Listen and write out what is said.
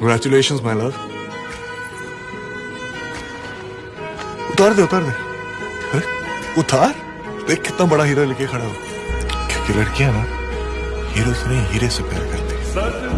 Congratulations, my love उतार दे उतार दे। अरे उतार? देख कितना बड़ा हीरा लेके खड़ा हो। क्योंकि लड़कियाँ ना हीरो से नहीं हीरे से प्यार करती